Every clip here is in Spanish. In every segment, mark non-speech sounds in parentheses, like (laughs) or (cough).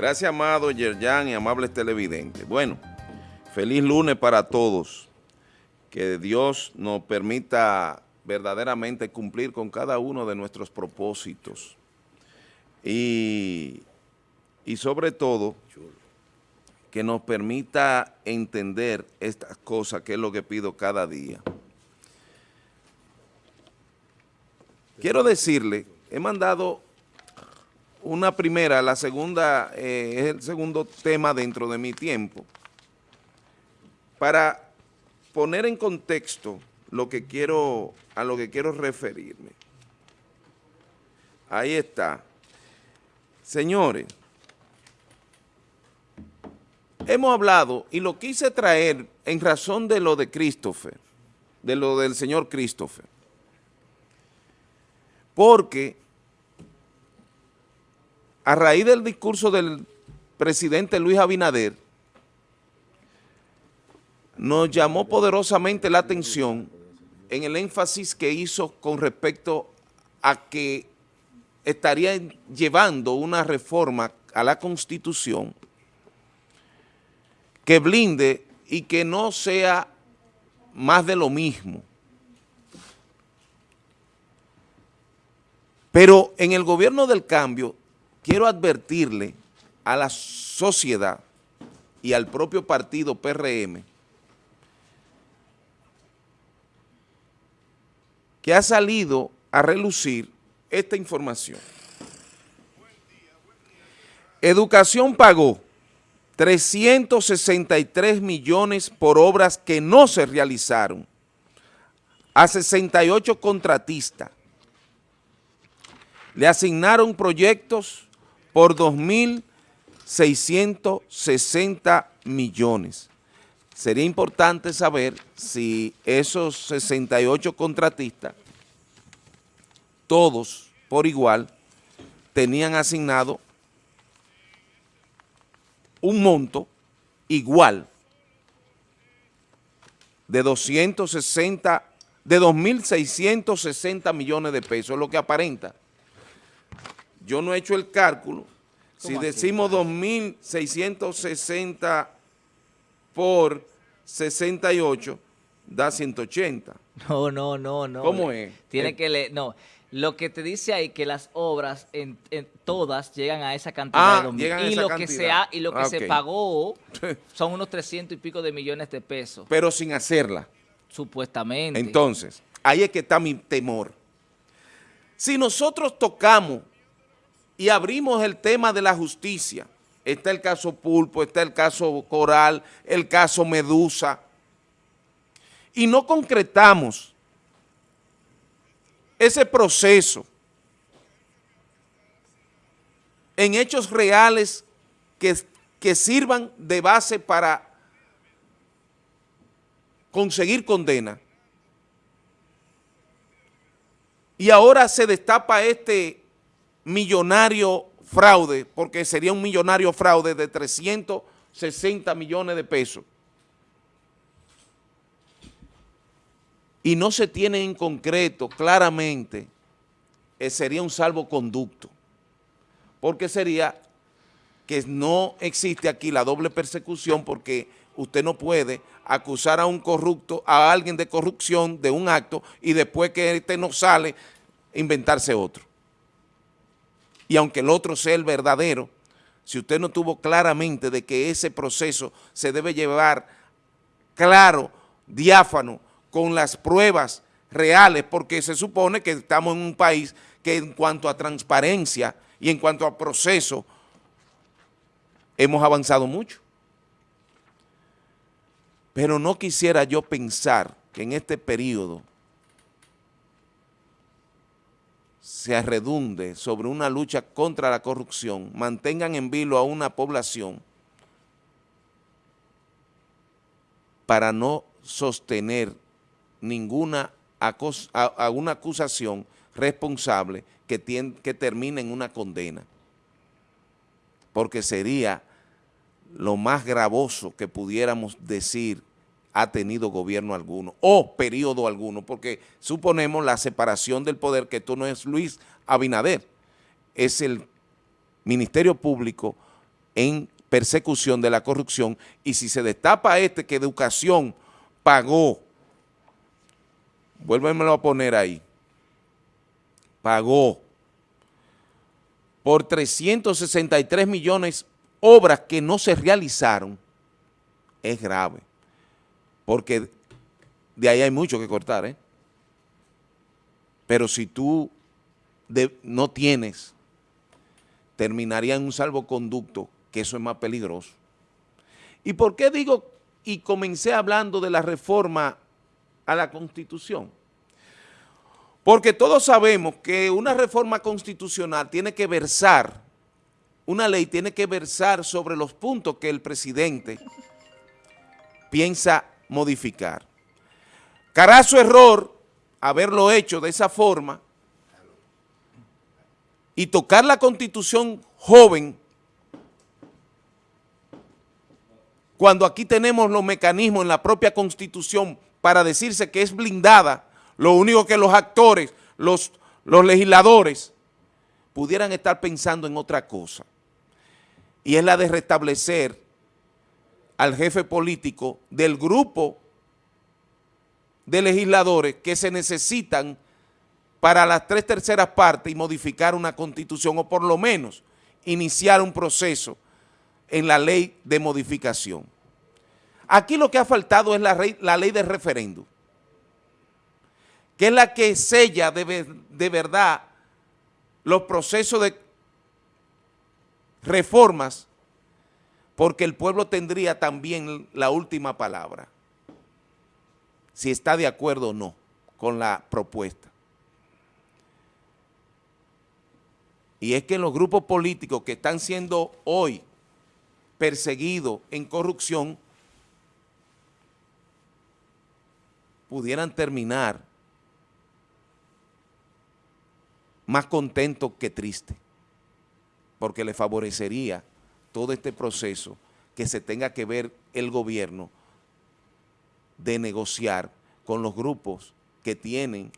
Gracias, amado Yerjan y amables televidentes. Bueno, feliz lunes para todos. Que Dios nos permita verdaderamente cumplir con cada uno de nuestros propósitos. Y, y sobre todo, que nos permita entender estas cosas, que es lo que pido cada día. Quiero decirle, he mandado una primera, la segunda eh, es el segundo tema dentro de mi tiempo, para poner en contexto lo que quiero, a lo que quiero referirme. Ahí está. Señores, hemos hablado y lo quise traer en razón de lo de Christopher, de lo del señor Christopher, porque a raíz del discurso del presidente Luis Abinader, nos llamó poderosamente la atención en el énfasis que hizo con respecto a que estaría llevando una reforma a la Constitución que blinde y que no sea más de lo mismo. Pero en el gobierno del cambio quiero advertirle a la sociedad y al propio partido PRM que ha salido a relucir esta información. Educación pagó 363 millones por obras que no se realizaron a 68 contratistas. Le asignaron proyectos por 2.660 millones. Sería importante saber si esos 68 contratistas, todos por igual, tenían asignado un monto igual de 260, de 2.660 millones de pesos, lo que aparenta yo no he hecho el cálculo, si decimos 2.660 por 68, da 180. No, no, no, no. ¿Cómo es? Tiene que leer, no. Lo que te dice ahí que las obras en, todas llegan a esa cantidad ah, de llegan y, esa lo cantidad. Que se ha, y lo que ah, se pagó (laughs) son unos 300 y pico de millones de pesos. Pero sin hacerla. Supuestamente. Entonces, ahí es que está mi temor. Si nosotros tocamos y abrimos el tema de la justicia. Está el caso Pulpo, está el caso Coral, el caso Medusa. Y no concretamos ese proceso en hechos reales que, que sirvan de base para conseguir condena. Y ahora se destapa este millonario fraude, porque sería un millonario fraude de 360 millones de pesos. Y no se tiene en concreto, claramente, sería un salvoconducto, porque sería que no existe aquí la doble persecución porque usted no puede acusar a un corrupto, a alguien de corrupción de un acto y después que este no sale, inventarse otro y aunque el otro sea el verdadero, si usted no tuvo claramente de que ese proceso se debe llevar claro, diáfano, con las pruebas reales, porque se supone que estamos en un país que en cuanto a transparencia y en cuanto a proceso, hemos avanzado mucho. Pero no quisiera yo pensar que en este periodo se redunde sobre una lucha contra la corrupción, mantengan en vilo a una población para no sostener ninguna una acusación responsable que, que termine en una condena, porque sería lo más gravoso que pudiéramos decir ha tenido gobierno alguno o periodo alguno, porque suponemos la separación del poder, que esto no es Luis Abinader, es el Ministerio Público en persecución de la corrupción. Y si se destapa este que educación pagó, vuélvemelo a poner ahí, pagó por 363 millones obras que no se realizaron, es grave, porque de ahí hay mucho que cortar, ¿eh? Pero si tú no tienes, terminaría en un salvoconducto, que eso es más peligroso. ¿Y por qué digo y comencé hablando de la reforma a la Constitución? Porque todos sabemos que una reforma constitucional tiene que versar, una ley tiene que versar sobre los puntos que el presidente piensa modificar. Carazo error haberlo hecho de esa forma y tocar la constitución joven cuando aquí tenemos los mecanismos en la propia constitución para decirse que es blindada, lo único que los actores, los, los legisladores, pudieran estar pensando en otra cosa, y es la de restablecer al jefe político del grupo de legisladores que se necesitan para las tres terceras partes y modificar una constitución o por lo menos iniciar un proceso en la ley de modificación. Aquí lo que ha faltado es la, la ley de referéndum, que es la que sella de, de verdad los procesos de reformas, porque el pueblo tendría también la última palabra, si está de acuerdo o no con la propuesta. Y es que los grupos políticos que están siendo hoy perseguidos en corrupción pudieran terminar más contentos que tristes, porque le favorecería todo este proceso que se tenga que ver el gobierno de negociar con los grupos que tienen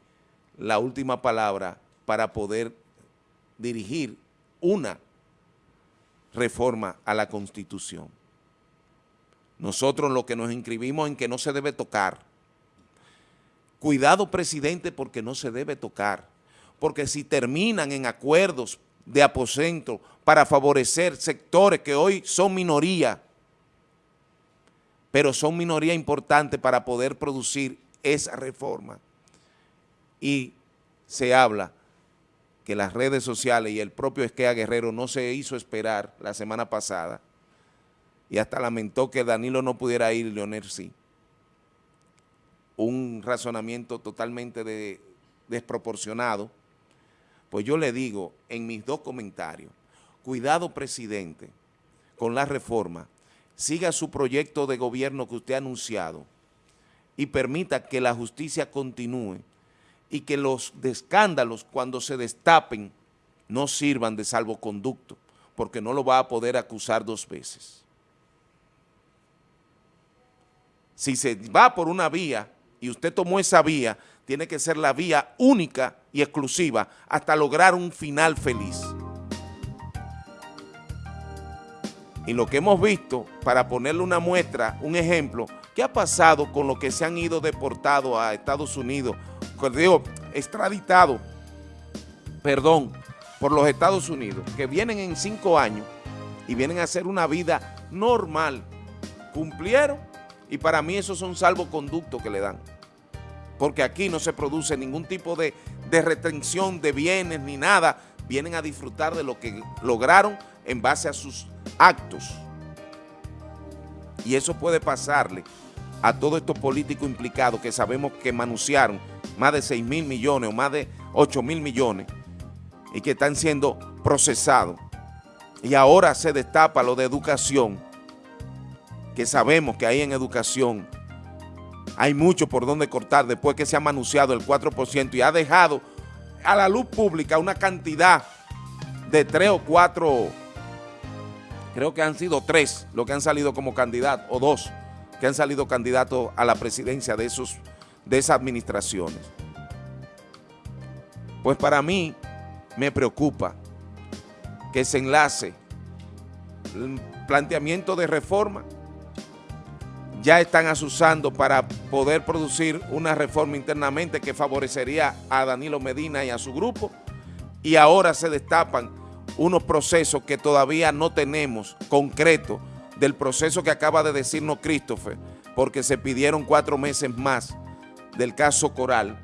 la última palabra para poder dirigir una reforma a la Constitución. Nosotros lo que nos inscribimos en que no se debe tocar. Cuidado, presidente, porque no se debe tocar. Porque si terminan en acuerdos de aposento para favorecer sectores que hoy son minoría, pero son minoría importante para poder producir esa reforma. Y se habla que las redes sociales y el propio Esquea Guerrero no se hizo esperar la semana pasada y hasta lamentó que Danilo no pudiera ir Leonel sí. Un razonamiento totalmente desproporcionado. Pues yo le digo en mis dos comentarios, cuidado presidente con la reforma, siga su proyecto de gobierno que usted ha anunciado y permita que la justicia continúe y que los escándalos cuando se destapen no sirvan de salvoconducto, porque no lo va a poder acusar dos veces. Si se va por una vía y usted tomó esa vía, tiene que ser la vía única y exclusiva hasta lograr un final feliz. Y lo que hemos visto, para ponerle una muestra, un ejemplo, ¿qué ha pasado con los que se han ido deportados a Estados Unidos digo, extraditado, perdón, por los Estados Unidos, que vienen en cinco años y vienen a hacer una vida normal, cumplieron y para mí esos son salvoconductos que le dan. Porque aquí no se produce ningún tipo de, de retención de bienes ni nada, vienen a disfrutar de lo que lograron en base a sus actos. Y eso puede pasarle a todos estos políticos implicados que sabemos que manunciaron más de 6 mil millones o más de 8 mil millones y que están siendo procesados. Y ahora se destapa lo de educación, que sabemos que ahí en educación hay mucho por donde cortar después que se ha manunciado el 4% y ha dejado a la luz pública una cantidad de tres o cuatro, creo que han sido tres los que han salido como candidatos, o dos, que han salido candidatos a la presidencia de, esos, de esas administraciones. Pues para mí me preocupa que se enlace planteamiento de reforma, ya están asusando para poder producir una reforma internamente que favorecería a Danilo Medina y a su grupo, y ahora se destapan unos procesos que todavía no tenemos concretos del proceso que acaba de decirnos Christopher, porque se pidieron cuatro meses más del caso Coral,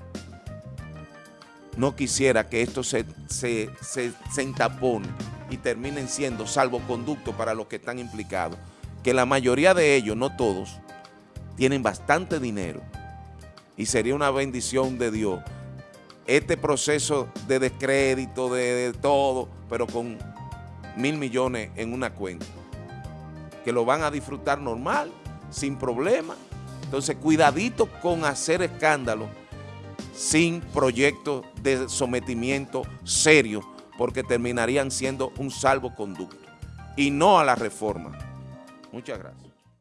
no quisiera que esto se, se, se, se entapone y terminen siendo salvoconducto para los que están implicados, que la mayoría de ellos, no todos, tienen bastante dinero y sería una bendición de Dios este proceso de descrédito, de, todo, pero con mil millones en una cuenta, que lo van a disfrutar normal, sin problema. Entonces, cuidadito con hacer escándalo sin proyectos de sometimiento serio, porque terminarían siendo un salvoconducto y no a la reforma. Muchas gracias.